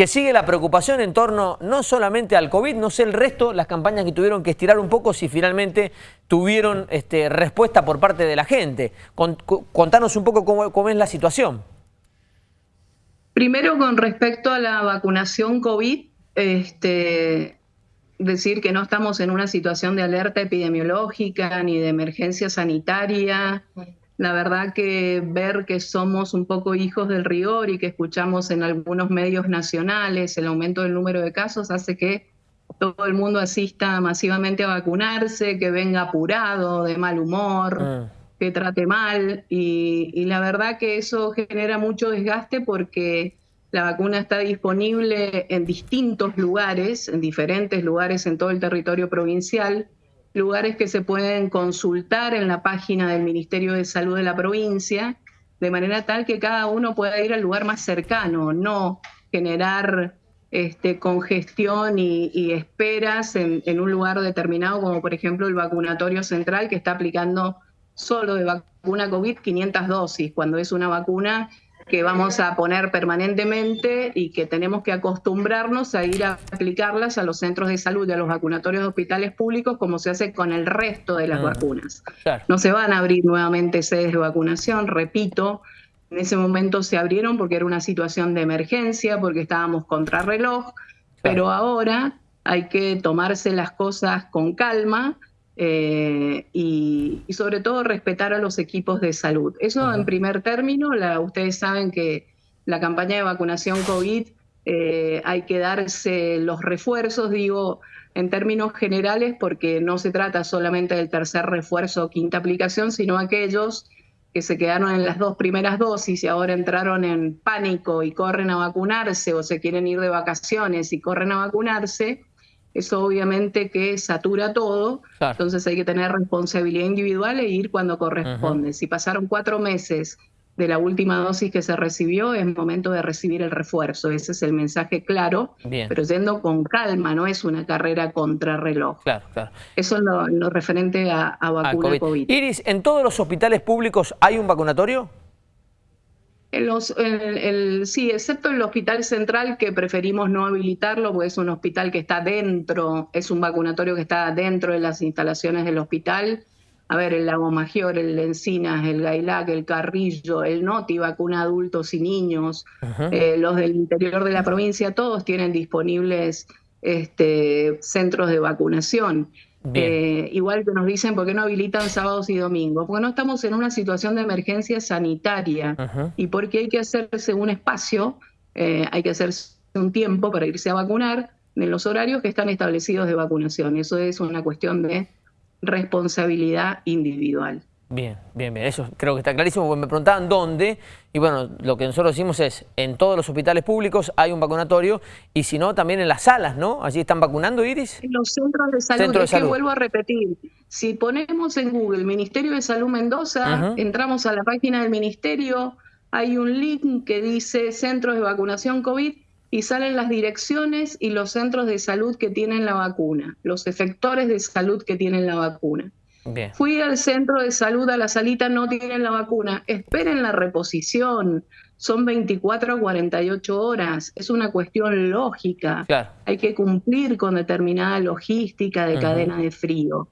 que sigue la preocupación en torno no solamente al COVID, no sé el resto, las campañas que tuvieron que estirar un poco, si finalmente tuvieron este, respuesta por parte de la gente. contanos un poco cómo, es la situación. Primero, con respecto a la vacunación COVID, este, decir que no estamos en una situación de alerta epidemiológica ni de emergencia sanitaria. La verdad que ver que somos un poco hijos del rigor y que escuchamos en algunos medios nacionales el aumento del número de casos hace que todo el mundo asista masivamente a vacunarse, que venga apurado, de mal humor, ah. que trate mal. Y, y la verdad que eso genera mucho desgaste porque la vacuna está disponible en distintos lugares, en diferentes lugares en todo el territorio provincial, lugares que se pueden consultar en la página del Ministerio de Salud de la provincia, de manera tal que cada uno pueda ir al lugar más cercano, no generar este, congestión y, esperas en, en, un lugar determinado, como por ejemplo el vacunatorio central, que está aplicando solo de vacuna COVID 500 dosis, cuando es una vacuna que vamos a poner permanentemente y que tenemos que acostumbrarnos a ir a aplicarlas a los centros de salud y a los vacunatorios de hospitales públicos como se hace con el resto de las mm. vacunas. No se van a abrir nuevamente sedes de vacunación, repito, en ese momento se abrieron porque era una situación de emergencia, porque estábamos contrarreloj, pero ahora hay que tomarse las cosas con calma eh, y, sobre todo respetar a los equipos de salud. Eso en primer término, la, ustedes saben que la campaña de vacunación COVID eh, hay que darse los refuerzos, digo, en términos generales, porque no se trata solamente del tercer refuerzo o quinta aplicación, sino aquellos que se quedaron en las dos primeras dosis y ahora entraron en pánico y corren a vacunarse o se quieren ir de vacaciones y corren a vacunarse, eso obviamente que satura todo, entonces hay que tener responsabilidad individual e ir cuando corresponde. Si pasaron cuatro meses de la última dosis que se recibió, es momento de recibir el refuerzo. Ese es el mensaje claro, pero yendo con calma, no es una carrera contra reloj. Claro, claro. Eso es lo, referente a, vacuna COVID. Iris, ¿en todos los hospitales públicos hay un vacunatorio? Los, el, sí, excepto el hospital central que preferimos no habilitarlo, porque es un hospital que está dentro, es un vacunatorio que está dentro de las instalaciones del hospital. A ver, el Lago Mayor, el Encinas, el Gailac, el Carrillo, el Noti vacuna adultos y niños, eh, los del interior de la provincia, todos tienen disponibles este, centros de vacunación. Eh, igual que nos dicen, ¿por qué no habilitan sábados y domingos? Porque no estamos en una situación de emergencia sanitaria y porque hay que hacerse un espacio, eh, hay que hacerse un tiempo para irse a vacunar en los horarios que están establecidos de vacunación. Eso es una cuestión de responsabilidad individual. Bien, bien, bien. Eso creo que está clarísimo, porque me preguntaban dónde, y bueno, lo que nosotros decimos es, en todos los hospitales públicos hay un vacunatorio, y si no, también en las salas, ¿no? ¿Allí están vacunando, Iris? En los centros de salud, es que vuelvo a repetir, si ponemos en Google Ministerio de Salud Mendoza, entramos a la página del Ministerio, hay un link que dice Centros de Vacunación COVID, y salen las direcciones y los centros de salud que tienen la vacuna, los efectores de salud que tienen la vacuna. Fui al centro de salud, a la salita, no tienen la vacuna. Esperen la reposición. Son 24 a 48 horas. Es una cuestión lógica. Hay que cumplir con determinada logística de cadena de frío.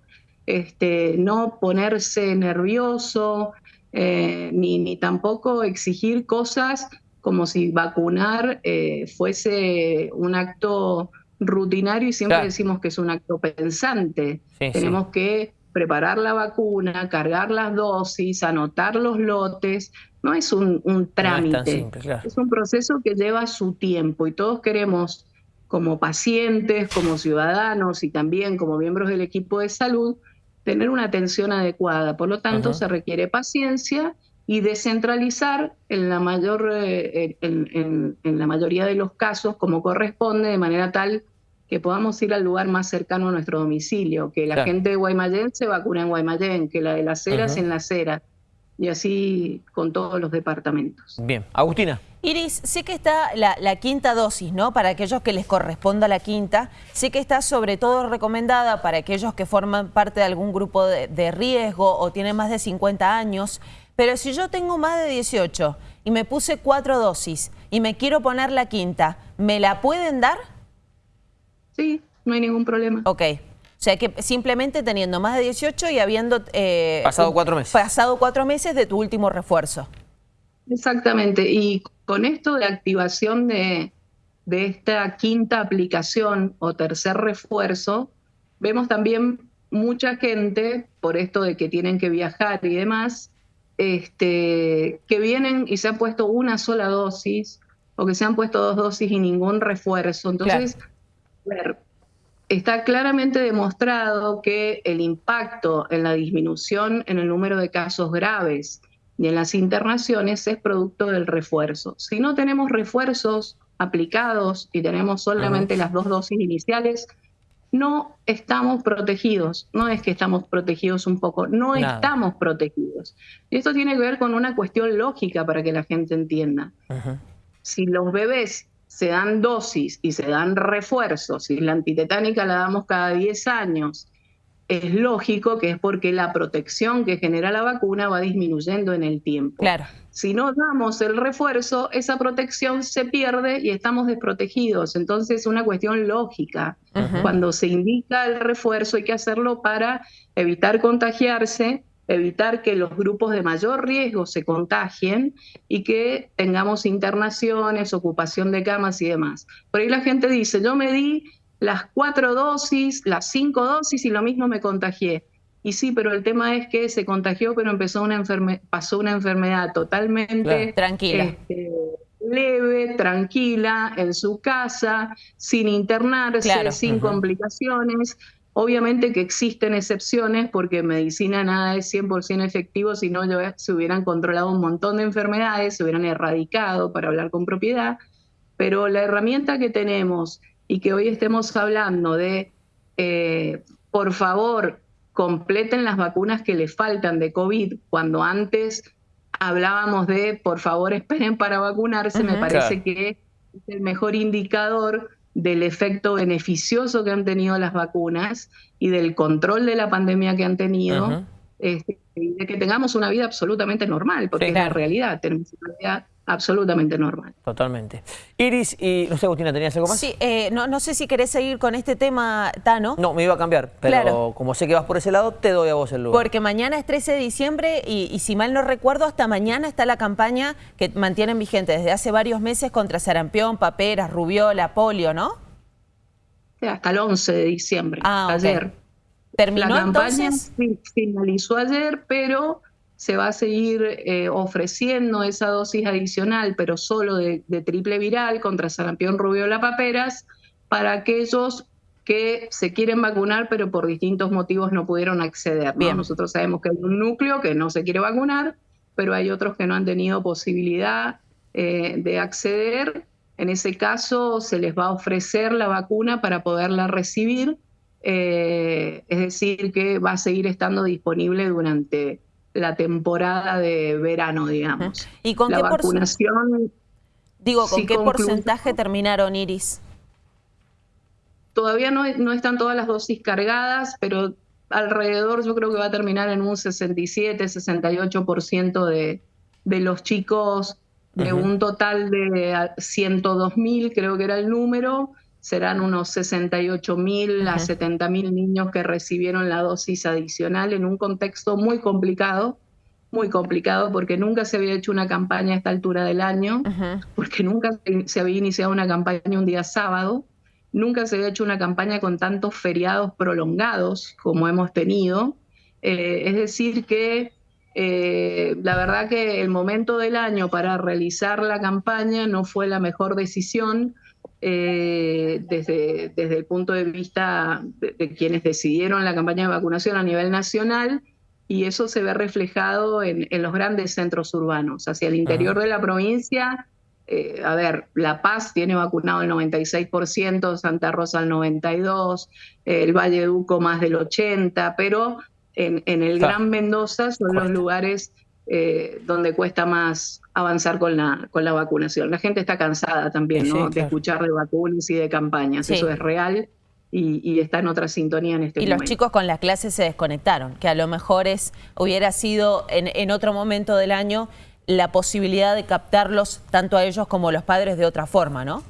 Este, no ponerse nervioso, eh, ni, ni, tampoco exigir cosas como si vacunar eh, fuese un acto rutinario y siempre decimos que es un acto pensante. Tenemos que preparar la vacuna, cargar las dosis, anotar los lotes, no es un, trámite, es, un proceso que lleva su tiempo y todos queremos como pacientes, como ciudadanos y también como miembros del equipo de salud, tener una atención adecuada. Por lo tanto, se requiere paciencia y descentralizar en la, mayor, eh, en, la mayoría de los casos como corresponde, de manera tal que podamos ir al lugar más cercano a nuestro domicilio, que la gente de Guaymallén se vacune en Guaymallén, que la de las Heras en las Heras, y así con todos los departamentos. Bien. Agustina. Iris, sé que está la, quinta dosis, ¿no? Para aquellos que les corresponda la quinta. Sé que está sobre todo recomendada para aquellos que forman parte de algún grupo de, de riesgo o tienen más de 50 años. Pero si yo tengo más de 18 y me puse cuatro dosis y me quiero poner la quinta, ¿me la pueden dar? Sí, no hay ningún problema. Ok. O sea que simplemente teniendo más de 18 y habiendo... Eh, pasado cuatro meses. Pasado cuatro meses de tu último refuerzo. Exactamente. Y con esto de activación de, de esta quinta aplicación o tercer refuerzo, vemos también mucha gente, por esto de que tienen que viajar y demás, este, que vienen y se han puesto una sola dosis o que se han puesto dos dosis y ningún refuerzo. Entonces, ver, está claramente demostrado que el impacto en la disminución en el número de casos graves y en las internaciones es producto del refuerzo. Si no tenemos refuerzos aplicados y tenemos solamente las dos dosis iniciales, no estamos protegidos. No es que estamos protegidos un poco, no estamos protegidos. Y esto tiene que ver con una cuestión lógica para que la gente entienda. Si los bebés se dan dosis y se dan refuerzos, y la antitetánica la damos cada 10 años, es lógico que es porque la protección que genera la vacuna va disminuyendo en el tiempo. Claro. Si no damos el refuerzo, esa protección se pierde y estamos desprotegidos. Entonces es una cuestión lógica. Cuando se indica el refuerzo hay que hacerlo para evitar contagiarse evitar que los grupos de mayor riesgo se contagien y que tengamos internaciones, ocupación de camas y demás. Por ahí la gente dice, yo me di las cuatro dosis, las cinco dosis y lo mismo me contagié. Y sí, pero el tema es que se contagió, pero empezó una pasó una enfermedad totalmente tranquila. Este, leve, tranquila, en su casa, sin internarse, sin complicaciones. Obviamente que existen excepciones porque medicina nada es 100% efectivo, si no se hubieran controlado un montón de enfermedades, se hubieran erradicado para hablar con propiedad, pero la herramienta que tenemos y que hoy estemos hablando de, eh, por favor, completen las vacunas que les faltan de COVID, cuando antes hablábamos de, por favor, esperen para vacunarse, me parece que es el mejor indicador del efecto beneficioso que han tenido las vacunas y del control de la pandemia que han tenido, este, y de que tengamos una vida absolutamente normal, porque es la realidad, tenemos una vida absolutamente normal. Totalmente. Iris, y no sé, Agustina, ¿tenías algo más? Sí, eh, no, no sé si querés seguir con este tema, Tano. No, me iba a cambiar, pero como sé que vas por ese lado, te doy a vos el lugar. Porque mañana es 13 de diciembre y, y, si mal no recuerdo, hasta mañana está la campaña que mantienen vigente desde hace varios meses contra sarampión, paperas, rubiola, polio, ¿no? hasta el 11 de diciembre, ah, ayer. ¿Terminó la campaña entonces? finalizó ayer, pero se va a seguir eh, ofreciendo esa dosis adicional, pero solo de, triple viral contra sarampión, rubiola, paperas, para aquellos que se quieren vacunar, pero por distintos motivos no pudieron acceder. Bien. Nosotros sabemos que hay un núcleo que no se quiere vacunar, pero hay otros que no han tenido posibilidad eh, de acceder. En ese caso, se les va a ofrecer la vacuna para poderla recibir. Eh, es decir, que va a seguir estando disponible durante la temporada de verano, digamos. ¿Y con la qué vacunación? Digo, ¿con qué porcentaje terminaron, Iris? Todavía no, no están todas las dosis cargadas, pero alrededor yo creo que va a terminar en un 67, 68% de, de los chicos de un total de 102 mil, creo que era el número, serán unos 68 mil a 70 mil niños que recibieron la dosis adicional en un contexto muy complicado, muy complicado porque nunca se había hecho una campaña a esta altura del año, porque nunca se había iniciado una campaña un día sábado, nunca se había hecho una campaña con tantos feriados prolongados como hemos tenido. Eh, es decir, que eh, la verdad que el momento del año para realizar la campaña no fue la mejor decisión eh, desde, desde el punto de vista de, quienes decidieron la campaña de vacunación a nivel nacional y eso se ve reflejado en, los grandes centros urbanos. Hacia el interior de la provincia, eh, a ver, La Paz tiene vacunado el 96%, Santa Rosa el 92%, el Valle de Uco más del 80%, pero en, el Gran Mendoza son los lugares eh, donde cuesta más avanzar con la, con la vacunación. La gente está cansada también de escuchar de vacunas y de campañas, eso es real. Y, está en otra sintonía en este momento. Y los chicos con las clases se desconectaron, que a lo mejor es hubiera sido en, en otro momento del año la posibilidad de captarlos tanto a ellos como a los padres de otra forma, ¿no?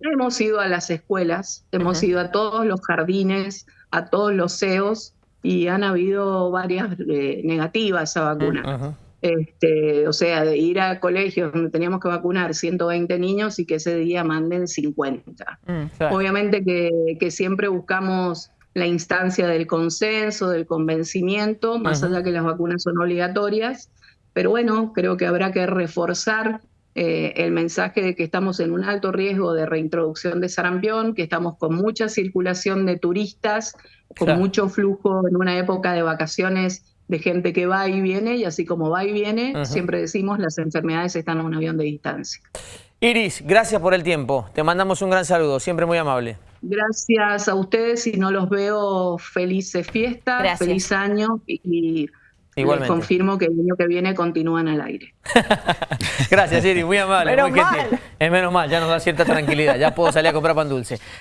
Hemos ido a las escuelas, hemos ido a todos los jardines, a todos los CEOs y han habido varias eh, negativas a vacuna. Este, o sea, de ir a colegios donde teníamos que vacunar 120 niños y que ese día manden 50. Mm, Obviamente que, que, siempre buscamos la instancia del consenso, del convencimiento, más allá que las vacunas son obligatorias, pero bueno, creo que habrá que reforzar eh, el mensaje de que estamos en un alto riesgo de reintroducción de sarampión, que estamos con mucha circulación de turistas, con mucho flujo en una época de vacaciones de gente que va y viene, y así como va y viene, siempre decimos las enfermedades están a un avión de distancia. Iris, gracias por el tiempo. Te mandamos un gran saludo, siempre muy amable. Gracias a ustedes, si no los veo, felices fiestas, feliz año y Igualmente. confirmo que el año que viene continúan al aire. Gracias, Siri, muy amable. Menos mal. Es menos mal, ya nos da cierta tranquilidad, ya puedo salir a comprar pan dulce.